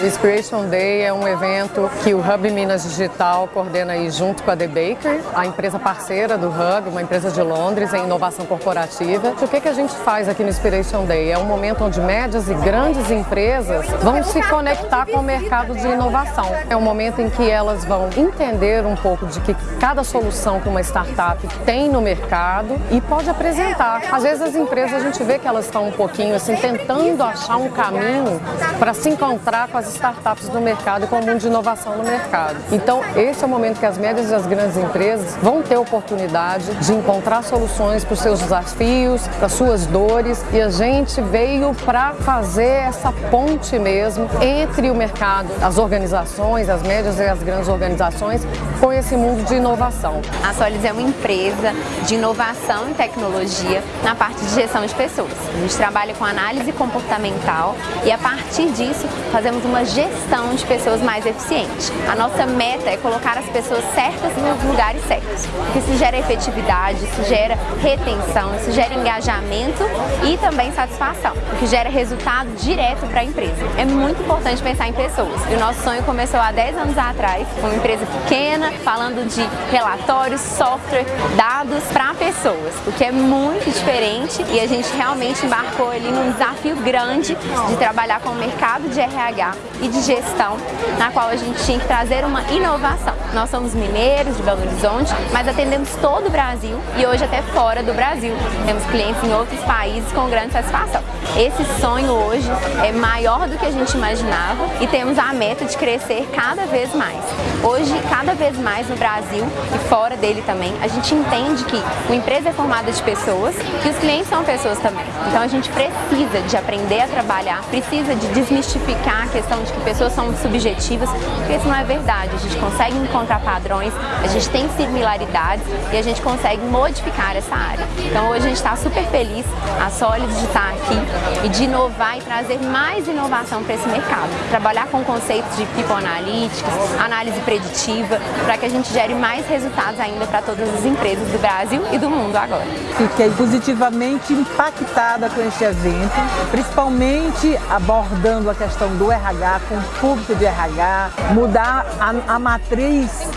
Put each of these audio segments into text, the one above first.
O Inspiration Day é um evento que o Hub Minas Digital coordena aí junto com a The Baker, a empresa parceira do Hub, uma empresa de Londres em inovação corporativa. O que, que a gente faz aqui no Inspiration Day? É um momento onde médias e grandes empresas vão se conectar com o mercado de inovação. É um momento em que elas vão entender um pouco de que cada solução que uma startup tem no mercado e pode apresentar. Às vezes as empresas a gente vê que elas estão um pouquinho assim tentando achar um caminho para se encontrar com as startups no mercado e com o mundo de inovação no mercado. Então, esse é o momento que as médias e as grandes empresas vão ter oportunidade de encontrar soluções para os seus desafios, para as suas dores e a gente veio para fazer essa ponte mesmo entre o mercado, as organizações, as médias e as grandes organizações com esse mundo de inovação. A Solids é uma empresa de inovação e tecnologia na parte de gestão de pessoas. A gente trabalha com análise comportamental e a partir disso fazemos uma gestão de pessoas mais eficiente. A nossa meta é colocar as pessoas certas nos lugares certos. Isso gera efetividade, isso gera retenção, isso gera engajamento e também satisfação, o que gera resultado direto para a empresa. É muito importante pensar em pessoas. E o nosso sonho começou há 10 anos atrás, com uma empresa pequena, falando de relatórios, software, dados para pessoas, o que é muito diferente e a gente realmente embarcou ali num desafio grande de trabalhar com o mercado de RH e de gestão, na qual a gente tinha que trazer uma inovação. Nós somos mineiros de Belo Horizonte, mas atendemos todo o Brasil e hoje até fora do Brasil. Temos clientes em outros países com grande satisfação. Esse sonho hoje é maior do que a gente imaginava e temos a meta de crescer cada vez mais. Hoje, cada vez mais no Brasil e fora dele também, a gente entende que uma empresa é formada de pessoas e os clientes são pessoas também. Então a gente precisa de aprender a trabalhar, precisa de desmistificar a questão de que pessoas são subjetivas, porque isso não é verdade. A gente consegue encontrar padrões, a gente tem similaridades e a gente consegue modificar essa área. Então hoje a gente está super feliz, a Solid de estar aqui e de inovar e trazer mais inovação para esse mercado. Trabalhar com conceitos de People Analytics, análise preditiva, para que a gente gere mais resultados ainda para todas as empresas do Brasil e do mundo agora. Fiquei positivamente impactada com este evento, principalmente abordando a questão do RH com o público de RH, mudar a, a matriz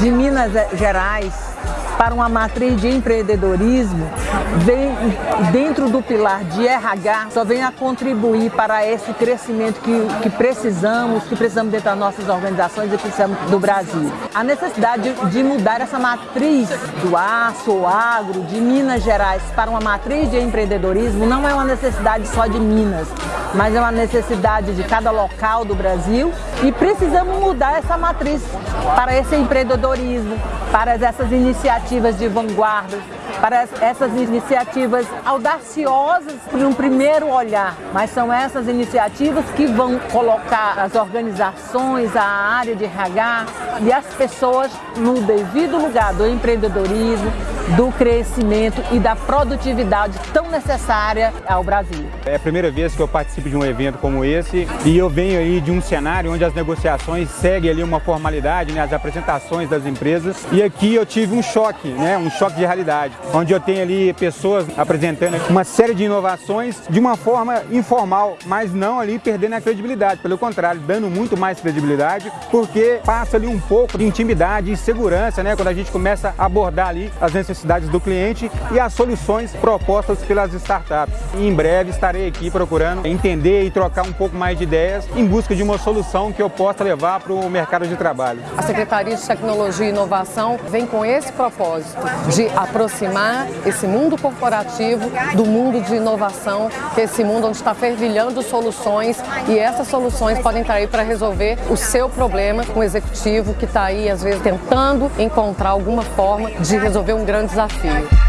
de Minas Gerais para uma matriz de empreendedorismo, vem dentro do pilar de RH, só vem a contribuir para esse crescimento que, que precisamos, que precisamos dentro das nossas organizações e precisamos do Brasil. A necessidade de mudar essa matriz do aço ou agro, de Minas Gerais, para uma matriz de empreendedorismo não é uma necessidade só de Minas, mas é uma necessidade de cada local do Brasil e precisamos mudar essa matriz para esse empreendedorismo, para essas iniciativas de vanguarda, para essas iniciativas audaciosas por um primeiro olhar, mas são essas iniciativas que vão colocar as organizações, a área de RH e as pessoas no devido lugar do empreendedorismo, do crescimento e da produtividade tão necessária ao Brasil. É a primeira vez que eu participo de um evento como esse e eu venho aí de um cenário onde as negociações seguem ali uma formalidade, né, as apresentações das empresas e aqui eu tive um choque, né, um choque de realidade, onde eu tenho ali pessoas apresentando uma série de inovações de uma forma informal, mas não ali perdendo a credibilidade, pelo contrário, dando muito mais credibilidade, porque passa ali um pouco de intimidade e segurança, né, quando a gente começa a abordar ali as necessidades necessidades do cliente e as soluções propostas pelas startups. E em breve estarei aqui procurando entender e trocar um pouco mais de ideias em busca de uma solução que eu possa levar para o mercado de trabalho. A Secretaria de Tecnologia e Inovação vem com esse propósito de aproximar esse mundo corporativo do mundo de inovação, que é esse mundo onde está fervilhando soluções e essas soluções podem estar aí para resolver o seu problema com o executivo que está aí às vezes tentando encontrar alguma forma de resolver um grande desafio.